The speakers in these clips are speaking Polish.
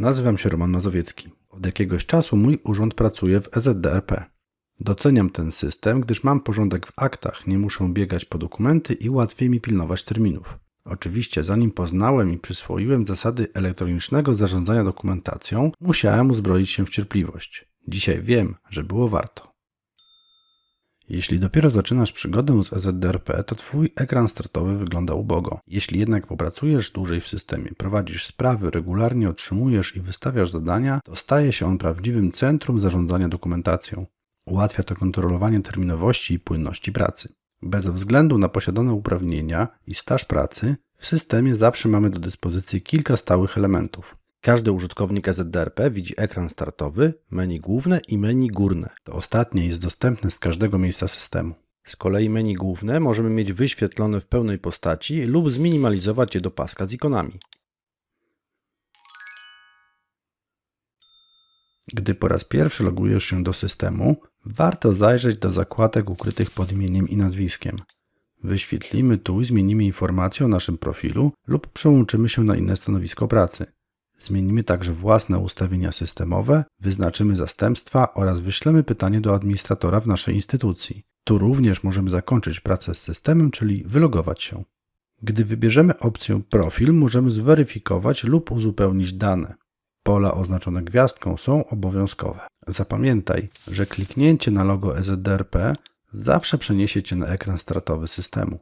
Nazywam się Roman Mazowiecki. Od jakiegoś czasu mój urząd pracuje w EZDRP. Doceniam ten system, gdyż mam porządek w aktach, nie muszę biegać po dokumenty i łatwiej mi pilnować terminów. Oczywiście, zanim poznałem i przyswoiłem zasady elektronicznego zarządzania dokumentacją, musiałem uzbroić się w cierpliwość. Dzisiaj wiem, że było warto. Jeśli dopiero zaczynasz przygodę z EZDRP, to Twój ekran startowy wygląda ubogo. Jeśli jednak popracujesz dłużej w systemie, prowadzisz sprawy, regularnie otrzymujesz i wystawiasz zadania, to staje się on prawdziwym centrum zarządzania dokumentacją. Ułatwia to kontrolowanie terminowości i płynności pracy. Bez względu na posiadane uprawnienia i staż pracy, w systemie zawsze mamy do dyspozycji kilka stałych elementów. Każdy użytkownik EZDRP widzi ekran startowy, menu główne i menu górne. To ostatnie jest dostępne z każdego miejsca systemu. Z kolei menu główne możemy mieć wyświetlone w pełnej postaci lub zminimalizować je do paska z ikonami. Gdy po raz pierwszy logujesz się do systemu, warto zajrzeć do zakładek ukrytych pod imieniem i nazwiskiem. Wyświetlimy tu i zmienimy informację o naszym profilu lub przełączymy się na inne stanowisko pracy. Zmienimy także własne ustawienia systemowe, wyznaczymy zastępstwa oraz wyślemy pytanie do administratora w naszej instytucji. Tu również możemy zakończyć pracę z systemem, czyli wylogować się. Gdy wybierzemy opcję Profil, możemy zweryfikować lub uzupełnić dane. Pola oznaczone gwiazdką są obowiązkowe. Zapamiętaj, że kliknięcie na logo EZDRP zawsze przeniesie Cię na ekran startowy systemu.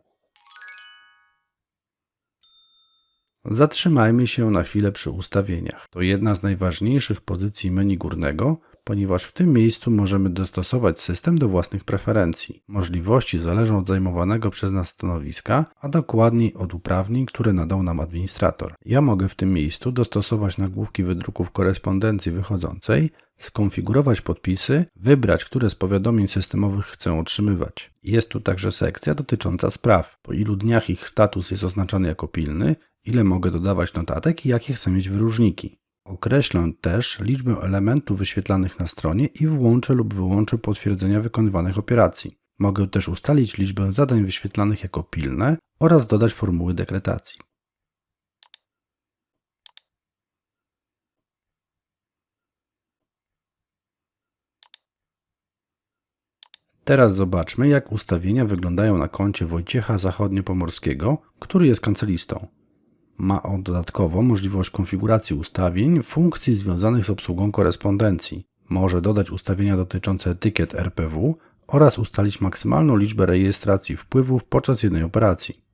Zatrzymajmy się na chwilę przy ustawieniach. To jedna z najważniejszych pozycji menu górnego, ponieważ w tym miejscu możemy dostosować system do własnych preferencji. Możliwości zależą od zajmowanego przez nas stanowiska, a dokładniej od uprawnień, które nadał nam administrator. Ja mogę w tym miejscu dostosować nagłówki wydruków korespondencji wychodzącej, skonfigurować podpisy, wybrać, które z powiadomień systemowych chcę otrzymywać. Jest tu także sekcja dotycząca spraw, po ilu dniach ich status jest oznaczany jako pilny, ile mogę dodawać notatek i jakie chcę mieć wyróżniki. Określę też liczbę elementów wyświetlanych na stronie i włączę lub wyłączę potwierdzenia wykonywanych operacji. Mogę też ustalić liczbę zadań wyświetlanych jako pilne oraz dodać formuły dekretacji. Teraz zobaczmy, jak ustawienia wyglądają na koncie Wojciecha Zachodniopomorskiego, który jest kancelistą. Ma on dodatkowo możliwość konfiguracji ustawień funkcji związanych z obsługą korespondencji. Może dodać ustawienia dotyczące etykiet RPW oraz ustalić maksymalną liczbę rejestracji wpływów podczas jednej operacji.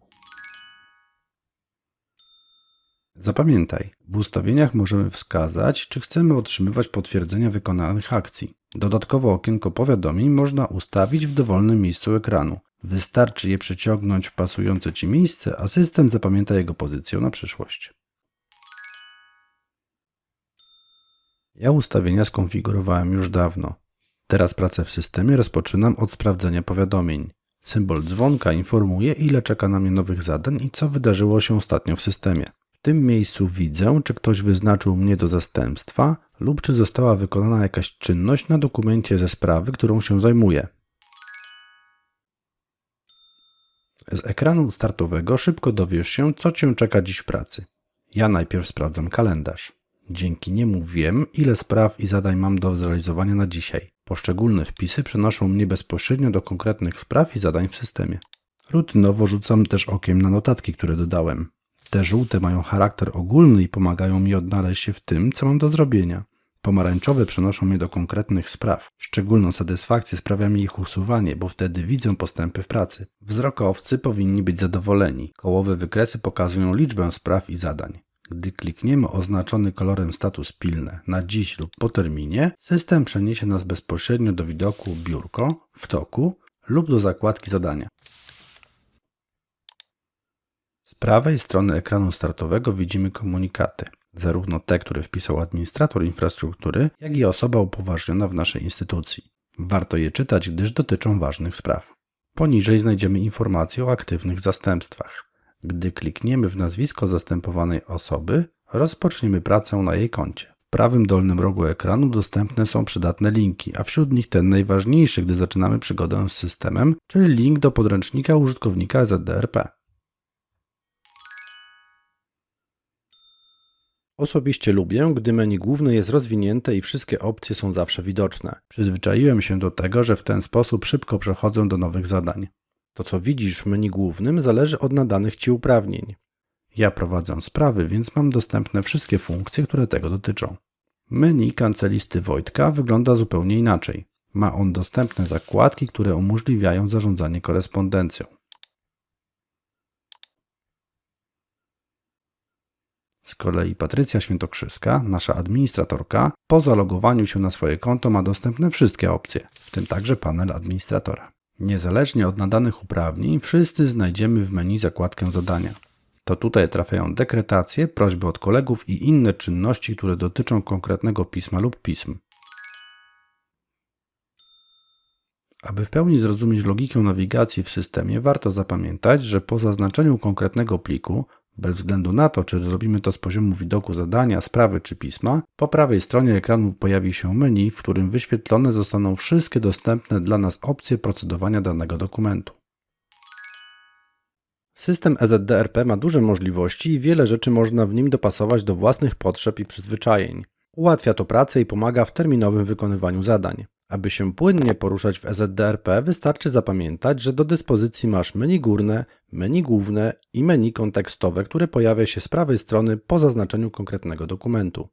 Zapamiętaj, w ustawieniach możemy wskazać, czy chcemy otrzymywać potwierdzenia wykonanych akcji. Dodatkowo okienko powiadomień można ustawić w dowolnym miejscu ekranu. Wystarczy je przeciągnąć w pasujące Ci miejsce, a system zapamięta jego pozycję na przyszłość. Ja ustawienia skonfigurowałem już dawno. Teraz pracę w systemie rozpoczynam od sprawdzenia powiadomień. Symbol dzwonka informuje, ile czeka na mnie nowych zadań i co wydarzyło się ostatnio w systemie. W tym miejscu widzę, czy ktoś wyznaczył mnie do zastępstwa lub czy została wykonana jakaś czynność na dokumencie ze sprawy, którą się zajmuję. Z ekranu startowego szybko dowiesz się, co Cię czeka dziś w pracy. Ja najpierw sprawdzam kalendarz. Dzięki niemu wiem, ile spraw i zadań mam do zrealizowania na dzisiaj. Poszczególne wpisy przenoszą mnie bezpośrednio do konkretnych spraw i zadań w systemie. Rutynowo rzucam też okiem na notatki, które dodałem. Te żółte mają charakter ogólny i pomagają mi odnaleźć się w tym, co mam do zrobienia. Pomarańczowe przenoszą mnie do konkretnych spraw. Szczególną satysfakcję sprawia mi ich usuwanie, bo wtedy widzę postępy w pracy. Wzrokowcy powinni być zadowoleni. Kołowe wykresy pokazują liczbę spraw i zadań. Gdy klikniemy oznaczony kolorem status pilne na dziś lub po terminie, system przeniesie nas bezpośrednio do widoku biurko w toku lub do zakładki zadania. Z prawej strony ekranu startowego widzimy komunikaty zarówno te, które wpisał administrator infrastruktury, jak i osoba upoważniona w naszej instytucji. Warto je czytać, gdyż dotyczą ważnych spraw. Poniżej znajdziemy informacje o aktywnych zastępstwach. Gdy klikniemy w nazwisko zastępowanej osoby, rozpoczniemy pracę na jej koncie. W prawym dolnym rogu ekranu dostępne są przydatne linki, a wśród nich ten najważniejszy, gdy zaczynamy przygodę z systemem, czyli link do podręcznika użytkownika ZDRP. Osobiście lubię, gdy menu główne jest rozwinięte i wszystkie opcje są zawsze widoczne. Przyzwyczaiłem się do tego, że w ten sposób szybko przechodzę do nowych zadań. To, co widzisz w menu głównym, zależy od nadanych Ci uprawnień. Ja prowadzę sprawy, więc mam dostępne wszystkie funkcje, które tego dotyczą. Menu kancelisty Wojtka wygląda zupełnie inaczej. Ma on dostępne zakładki, które umożliwiają zarządzanie korespondencją. Z kolei Patrycja Świętokrzyska, nasza administratorka, po zalogowaniu się na swoje konto ma dostępne wszystkie opcje, w tym także panel administratora. Niezależnie od nadanych uprawnień, wszyscy znajdziemy w menu zakładkę zadania. To tutaj trafiają dekretacje, prośby od kolegów i inne czynności, które dotyczą konkretnego pisma lub pism. Aby w pełni zrozumieć logikę nawigacji w systemie, warto zapamiętać, że po zaznaczeniu konkretnego pliku, bez względu na to, czy zrobimy to z poziomu widoku zadania, sprawy czy pisma, po prawej stronie ekranu pojawi się menu, w którym wyświetlone zostaną wszystkie dostępne dla nas opcje procedowania danego dokumentu. System EZDRP ma duże możliwości i wiele rzeczy można w nim dopasować do własnych potrzeb i przyzwyczajeń. Ułatwia to pracę i pomaga w terminowym wykonywaniu zadań. Aby się płynnie poruszać w EZDRP, wystarczy zapamiętać, że do dyspozycji masz menu górne, menu główne i menu kontekstowe, które pojawia się z prawej strony po zaznaczeniu konkretnego dokumentu.